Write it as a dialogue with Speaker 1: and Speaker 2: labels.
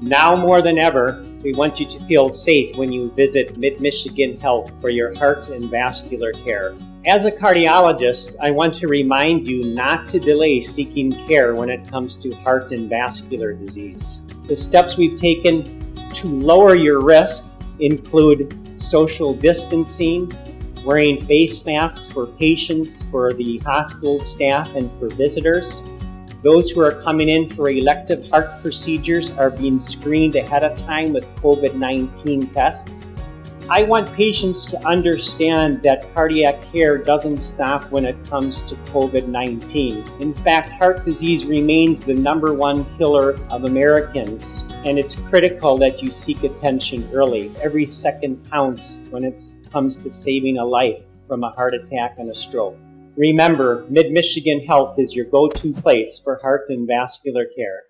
Speaker 1: Now more than ever, we want you to feel safe when you visit Mid-Michigan Health for your heart and vascular care. As a cardiologist, I want to remind you not to delay seeking care when it comes to heart and vascular disease. The steps we've taken to lower your risk include social distancing, wearing face masks for patients, for the hospital staff, and for visitors. Those who are coming in for elective heart procedures are being screened ahead of time with COVID-19 tests. I want patients to understand that cardiac care doesn't stop when it comes to COVID-19. In fact, heart disease remains the number one killer of Americans, and it's critical that you seek attention early. Every second counts when it comes to saving a life from a heart attack and a stroke. Remember, Mid-Michigan Health is your go-to place for heart and vascular care.